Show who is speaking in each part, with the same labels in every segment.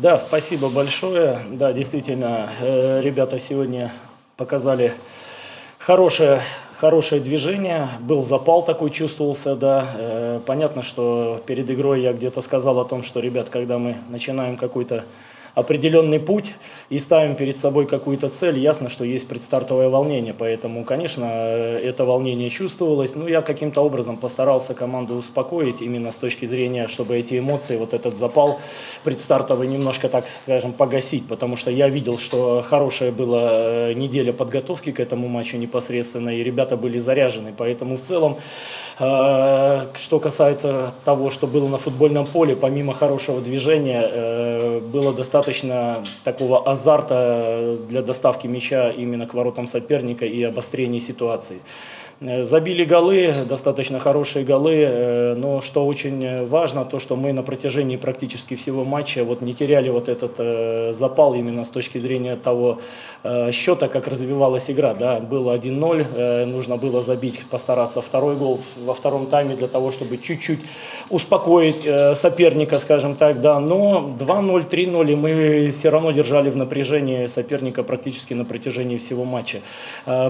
Speaker 1: Да, спасибо большое. Да, действительно, э, ребята сегодня показали хорошее, хорошее движение. Был запал такой, чувствовался, да. Э, понятно, что перед игрой я где-то сказал о том, что, ребят, когда мы начинаем какой-то определенный путь и ставим перед собой какую-то цель, ясно, что есть предстартовое волнение, поэтому, конечно, это волнение чувствовалось, но я каким-то образом постарался команду успокоить именно с точки зрения, чтобы эти эмоции, вот этот запал предстартовый немножко, так скажем, погасить, потому что я видел, что хорошая была э, неделя подготовки к этому матчу непосредственно, и ребята были заряжены, поэтому в целом, э, что касается того, что было на футбольном поле, помимо хорошего движения, э, было достаточно достаточно такого азарта для доставки мяча именно к воротам соперника и обострения ситуации. Э, забили голы, достаточно хорошие голы, э, но что очень важно, то что мы на протяжении практически всего матча вот не теряли вот этот э, запал именно с точки зрения того счета, как развивалась игра. Да. Было 1-0, нужно было забить, постараться второй гол во втором тайме для того, чтобы чуть-чуть успокоить соперника, скажем так, да. Но 2-0, 3-0, и мы все равно держали в напряжении соперника практически на протяжении всего матча.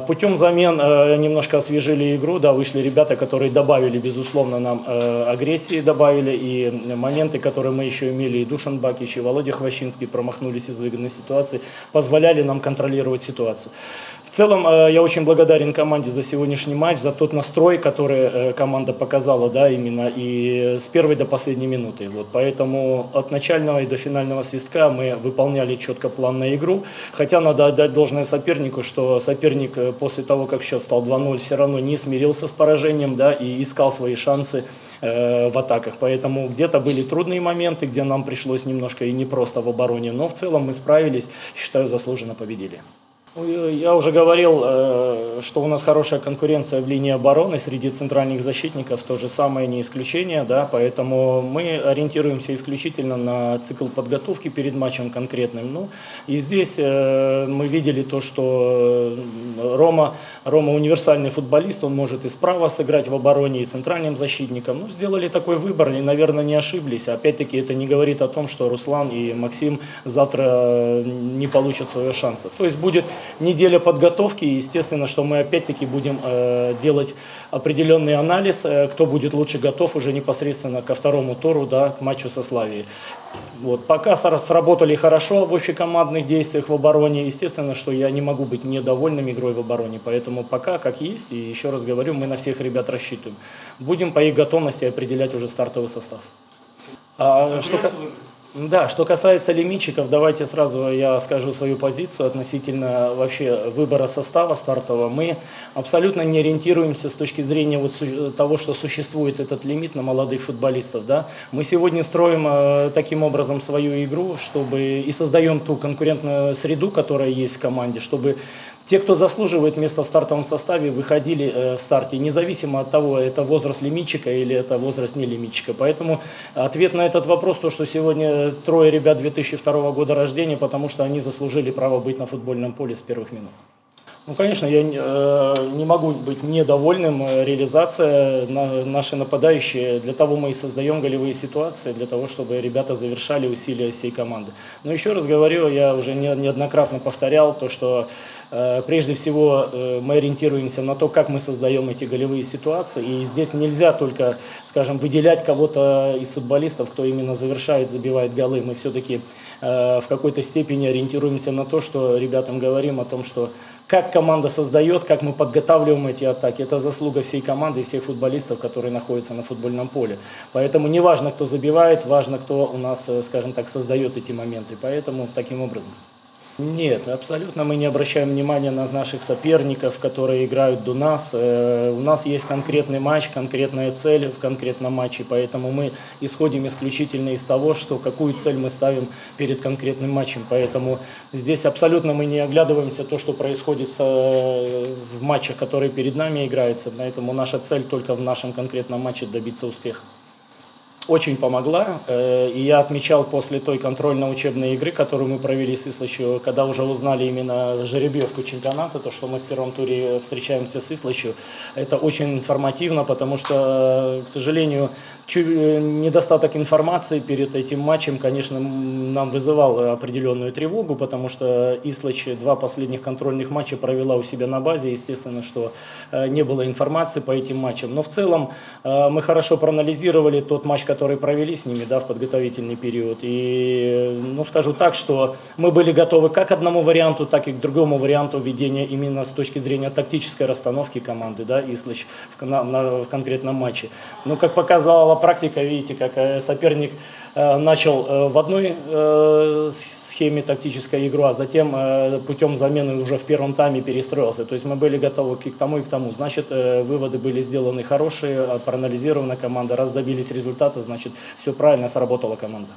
Speaker 1: Путем замен немножко освежили освежили игру, да, вышли ребята, которые добавили, безусловно, нам э, агрессии, добавили и моменты, которые мы еще имели, и Душан Бакич, и Володя Хвощинский промахнулись из выгодной ситуации, позволяли нам контролировать ситуацию. В целом, э, я очень благодарен команде за сегодняшний матч, за тот настрой, который э, команда показала, да, именно и с первой до последней минуты. Вот, поэтому от начального и до финального свистка мы выполняли четко план на игру, хотя надо отдать должное сопернику, что соперник э, после того, как счет стал 2-0, все равно не смирился с поражением, да, и искал свои шансы в атаках. Поэтому где-то были трудные моменты, где нам пришлось немножко и не просто в обороне, но в целом мы справились, считаю, заслуженно победили. Ну, я уже говорил, э, что у нас хорошая конкуренция в линии обороны среди центральных защитников, то же самое не исключение, да, поэтому мы ориентируемся исключительно на цикл подготовки перед матчем конкретным. Ну, и здесь э, мы видели то, что Рома, Рома универсальный футболист, он может и справа сыграть в обороне, и центральным защитником. Ну, сделали такой выбор, и, наверное, не ошиблись. Опять-таки это не говорит о том, что Руслан и Максим завтра не получат своего шанса. То есть будет неделя подготовки, и естественно, что мы опять-таки будем э, делать определенный анализ, э, кто будет лучше готов уже непосредственно ко второму туру, да, к матчу со Славией. Вот. Пока сработали хорошо в общекомандных действиях в обороне, естественно, что я не могу быть недовольным игрой в обороне, поэтому пока как есть, и еще раз говорю, мы на всех ребят рассчитываем. Будем по их готовности определять уже стартовый состав. А, что... Да, что касается лимитчиков, давайте сразу я скажу свою позицию относительно вообще выбора состава стартового. Мы абсолютно не ориентируемся с точки зрения вот того, что существует этот лимит на молодых футболистов. Да? Мы сегодня строим э, таким образом свою игру, чтобы и создаем ту конкурентную среду, которая есть в команде, чтобы те, кто заслуживает места в стартовом составе, выходили э, в старте, независимо от того, это возраст лимитчика или это возраст не лимитчика. Поэтому ответ на этот вопрос, то, что сегодня трое ребят 2002 года рождения, потому что они заслужили право быть на футбольном поле с первых минут. Ну, конечно, я э, не могу быть недовольным. Э, реализация на, наши нападающие, для того мы и создаем голевые ситуации, для того, чтобы ребята завершали усилия всей команды. Но еще раз говорю, я уже не, неоднократно повторял то, что э, прежде всего э, мы ориентируемся на то, как мы создаем эти голевые ситуации. И здесь нельзя только, скажем, выделять кого-то из футболистов, кто именно завершает, забивает голы. Мы все-таки э, в какой-то степени ориентируемся на то, что ребятам говорим о том, что как команда создает, как мы подготавливаем эти атаки. Это заслуга всей команды и всех футболистов, которые находятся на футбольном поле. Поэтому не важно, кто забивает, важно, кто у нас, э, скажем так, создает эти моменты. Поэтому таким образом. Нет, абсолютно мы не обращаем внимания на наших соперников, которые играют до нас. Э, у нас есть конкретный матч, конкретная цель в конкретном матче, поэтому мы исходим исключительно из того, что какую цель мы ставим перед конкретным матчем. Поэтому здесь абсолютно мы не оглядываемся то, что происходит в матчах, которые перед нами играются. Поэтому наша цель только в нашем конкретном матче добиться успеха. Очень помогла. Э, И я отмечал после той контрольно-учебной игры, которую мы провели с Ислачью, когда уже узнали именно жеребьевку чемпионата, то, что мы в первом туре встречаемся с Ислачью, это очень информативно, потому что, э, к сожалению, э, недостаток информации перед этим матчем, конечно, нам вызывал определенную тревогу, потому что Ислач два последних контрольных матча провела у себя на базе, естественно, что не было информации по этим матчам. Но в целом мы хорошо проанализировали тот матч, который провели с ними да, в подготовительный период. И, ну, скажу так, что мы были готовы как к одному варианту, так и к другому варианту ведения именно с точки зрения тактической расстановки команды, да, Ислач в, на- в конкретном матче. Но, как показала практика, видите, как э, соперник э, начал э, в одной э, схеме тактической игру, а затем э, путем замены уже в первом тайме перестроился. То есть мы были готовы к к тому и к тому. Значит, э, выводы были сделаны хорошие, э, проанализирована команда, раз добились результата, значит, все правильно сработала команда.